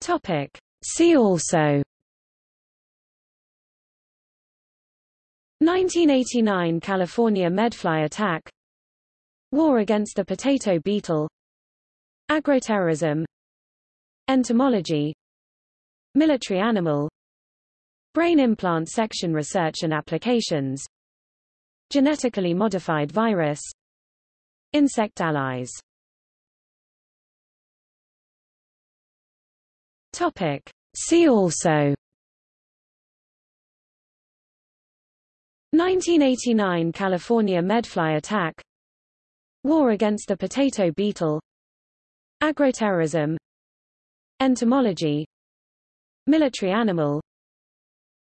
Topic. See also. 1989 California medfly attack. War against the potato beetle. Agroterrorism. Entomology. Military animal. Brain implant section research and applications. Genetically modified virus. Insect allies Topic. See also. 1989 California medfly attack. War against the potato beetle. Agroterrorism. Entomology. Military animal.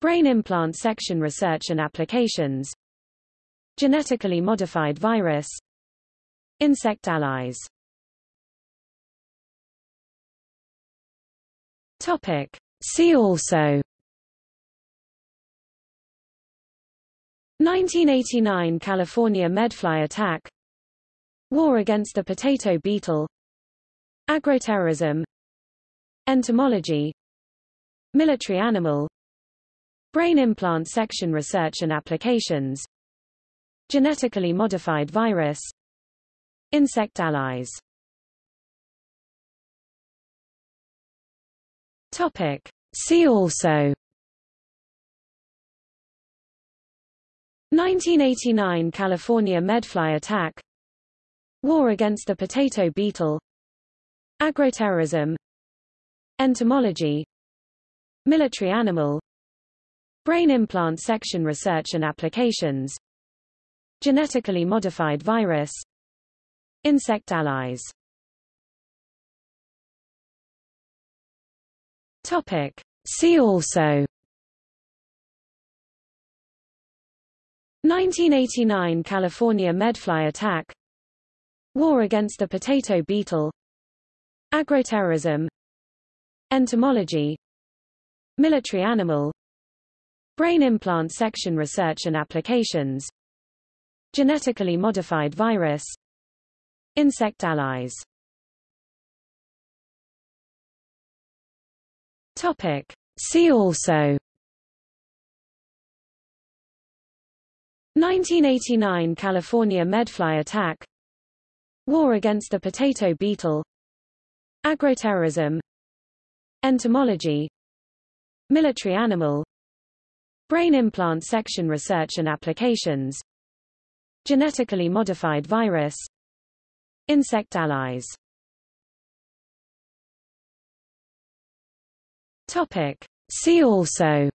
Brain implant section research and applications. Genetically modified virus. Insect allies Topic. See also. 1989 California medfly attack. War against the potato beetle. Agroterrorism. Entomology. Military animal. Brain implant section research and applications. Genetically modified virus. Insect allies Topic. See also. 1989 California medfly attack. War against the potato beetle. Agroterrorism. Entomology. Military animal. Brain implant section research and applications. Genetically modified virus. Insect allies Topic. See also. 1989 California medfly attack. War against the potato beetle. Agroterrorism. Entomology. Military animal. Brain implant section research and applications. Genetically modified virus. Insect allies Topic. See also. 1989 California medfly attack. War against the potato beetle. Agroterrorism. Entomology. Military animal. Brain implant section research and applications. Genetically modified virus. Insect allies Topic. See also.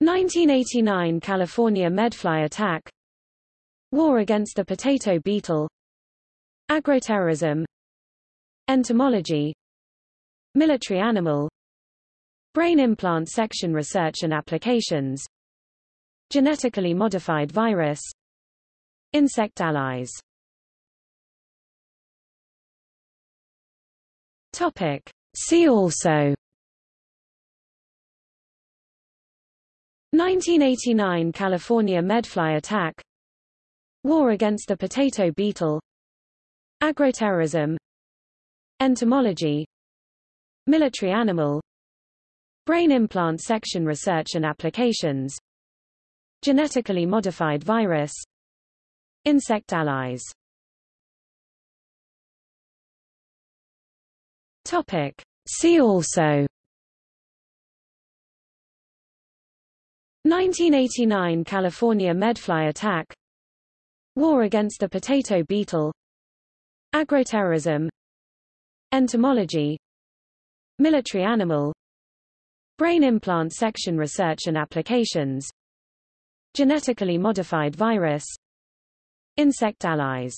1989 California medfly attack. War against the potato beetle. Agroterrorism. Entomology. Military animal. Brain implant section research and applications. Genetically modified virus. Insect allies Topic. See also. 1989 California medfly attack. War against the potato beetle. Agroterrorism. Entomology. Military animal. Brain implant section research and applications. Genetically modified virus. Insect allies Topic. See also. 1989 California medfly attack. War against the potato beetle. Agroterrorism. Entomology. Military animal. Brain implant section research and applications. Genetically modified virus. Insect allies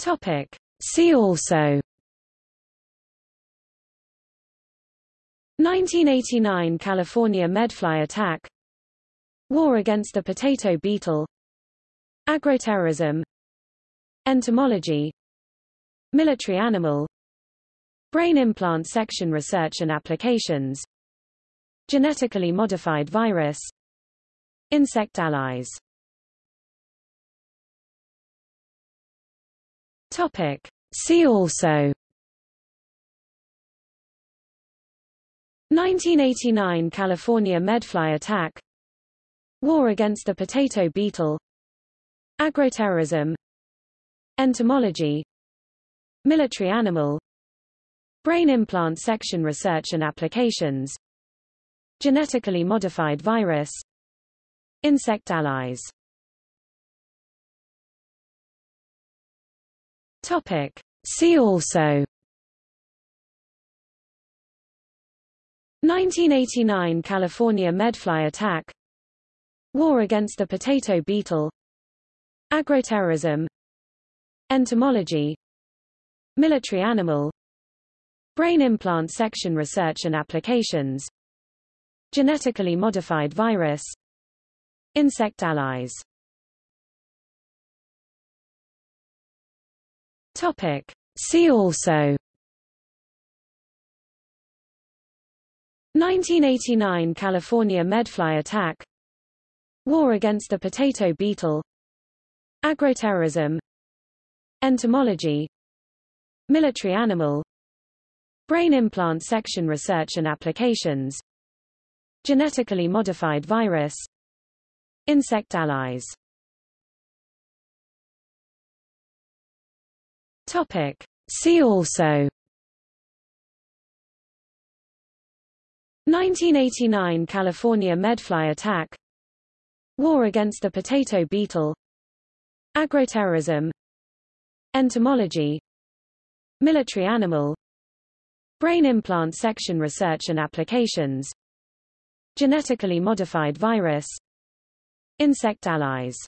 Topic. See also. 1989 California medfly attack. War against the potato beetle. Agroterrorism. Entomology. Military animal. Brain implant section research and applications. Genetically modified virus. Insect allies Topic. See also. 1989 California medfly attack. War against the potato beetle. Agroterrorism. Entomology. Military animal. Brain implant section research and applications. Genetically modified virus. Insect allies Topic. See also. 1989 California medfly attack. War against the potato beetle. Agroterrorism. Entomology. Military animal. Brain implant section research and applications. Genetically modified virus. Insect allies Topic. See also. 1989 California medfly attack. War against the potato beetle. Agroterrorism. Entomology. Military animal. Brain implant section research and applications. Genetically modified virus. Insect allies Topic. See also. 1989 California medfly attack. War against the potato beetle. Agroterrorism. Entomology. Military animal. Brain implant section research and applications. Genetically modified virus. Insect allies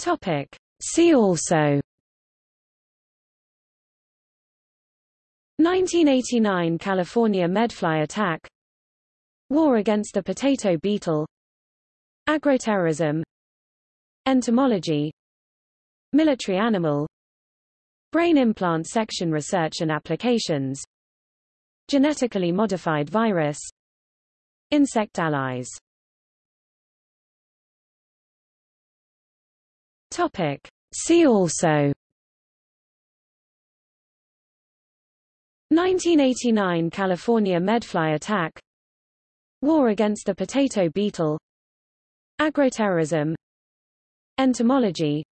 Topic. See also. 1989 California medfly attack. War against the potato beetle. Agroterrorism. Entomology. Military animal. Brain implant section research and applications. Genetically modified virus. Insect allies Topic. See also. 1989 California medfly attack. War against the potato beetle. Agroterrorism. Entomology.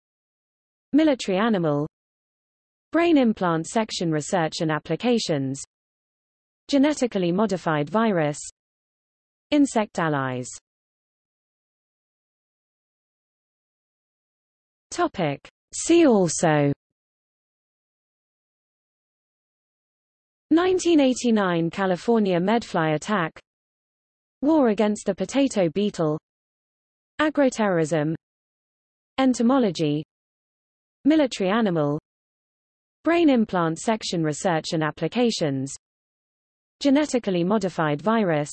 Military animal. Brain implant section research and applications. Genetically modified virus. Insect allies Topic. See also. 1989 California medfly attack. War against the potato beetle. Agroterrorism. Entomology. Military animal. Brain implant section research and applications. Genetically modified virus.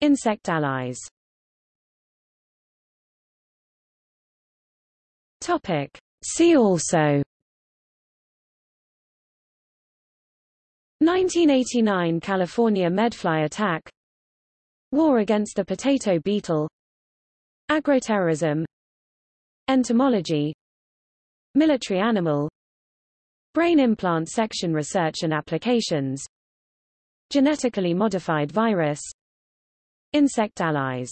Insect allies Topic. See also. 1989 California medfly attack. War against the potato beetle. Agroterrorism. Entomology. Military animal. Brain implant section research and applications. Genetically modified virus. Insect allies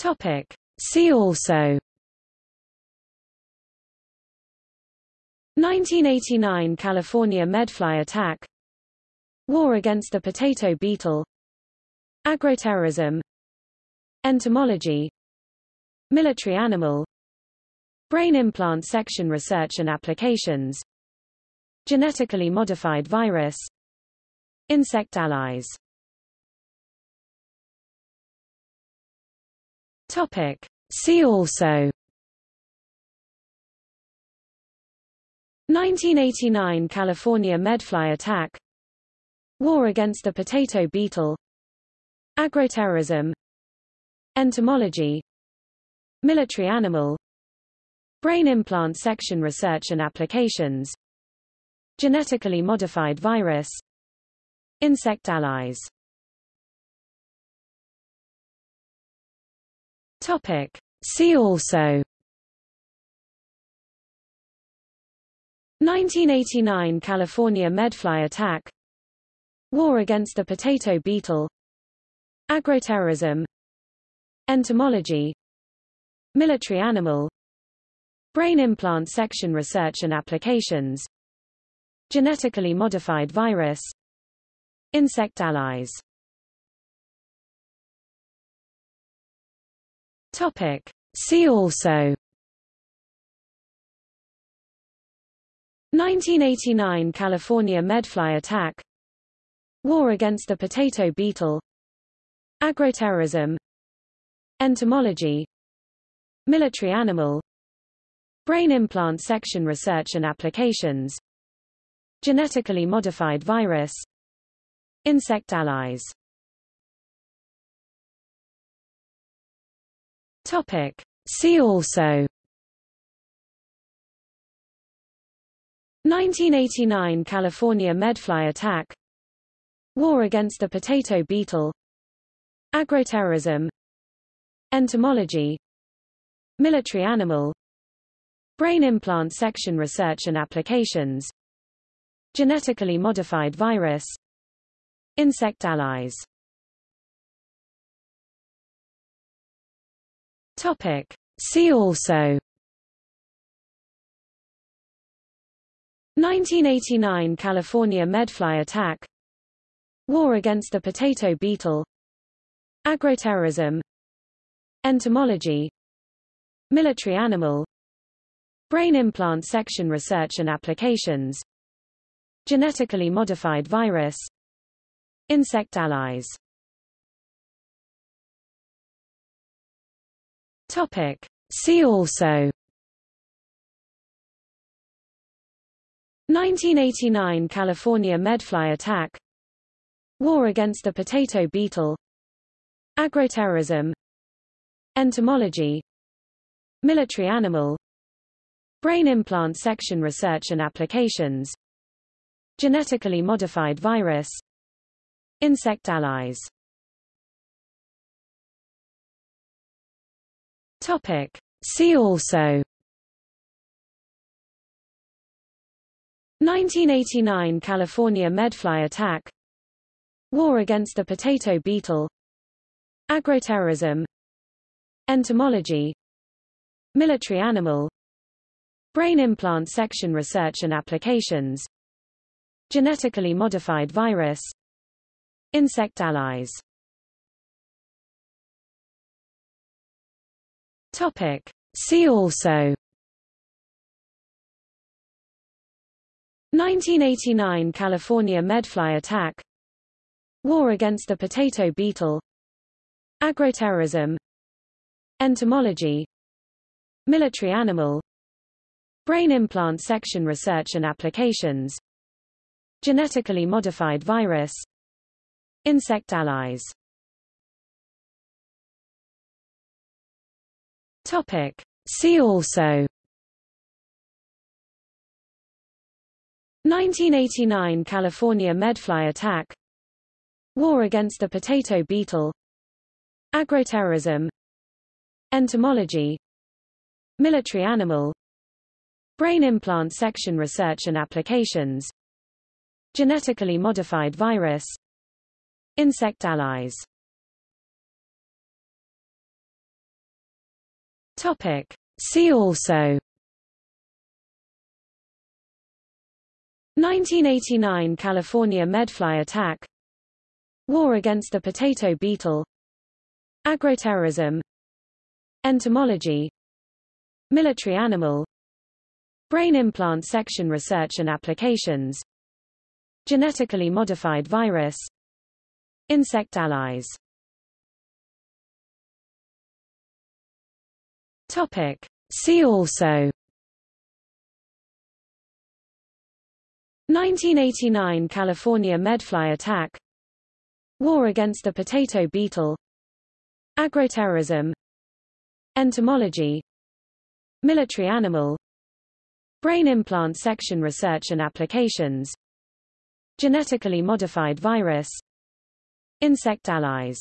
Topic. See also. 1989 California medfly attack. War against the potato beetle. Agroterrorism. Entomology. Military animal. Brain implant section research and applications. Genetically modified virus. Insect allies Topic. See also. 1989 California medfly attack. War against the potato beetle. Agroterrorism. Entomology. Military animal. Brain implant section research and applications. Genetically modified virus. Insect allies Topic. See also. 1989 California medfly attack. War against the potato beetle. Agroterrorism. Entomology. Military animal. Brain implant section research and applications. Genetically modified virus. Insect allies Topic. See also. 1989 California medfly attack. War against the potato beetle. Agroterrorism. Entomology. Military animal. Brain implant section research and applications. Genetically modified virus. Insect allies Topic. See also. 1989 California medfly attack. War against the potato beetle. Agroterrorism. Entomology. Military animal. Brain implant section research and applications. Genetically modified virus. Insect allies Topic. See also. 1989 California medfly attack. War against the potato beetle. Agroterrorism. Entomology. Military animal. Brain implant section research and applications. Genetically modified virus. Insect allies Topic. See also. 1989 California medfly attack. War against the potato beetle. Agroterrorism. Entomology. Military animal. Brain implant section research and applications. Genetically modified virus. Insect allies Topic. See also. 1989 California medfly attack. War against the potato beetle. Agroterrorism. Entomology. Military animal. Brain implant section research and applications. Genetically modified virus. Insect allies Topic. See also. 1989 California medfly attack. War against the potato beetle. Agroterrorism. Entomology. Military animal. Brain implant section research and applications. Genetically modified virus. Insect allies Topic. See also. 1989 California medfly attack. War against the potato beetle. Agroterrorism. Entomology. Military animal. Brain implant section research and applications. Genetically modified virus. Insect allies Topic. See also. 1989 California medfly attack. War against the potato beetle. Agroterrorism. Entomology. Military animal. Brain implant section research and applications. Genetically modified virus. Insect allies Topic. See also. 1989 California medfly attack. War against the potato beetle. Agroterrorism. Entomology. Military animal. Brain implant section research and applications. Genetically modified virus. Insect allies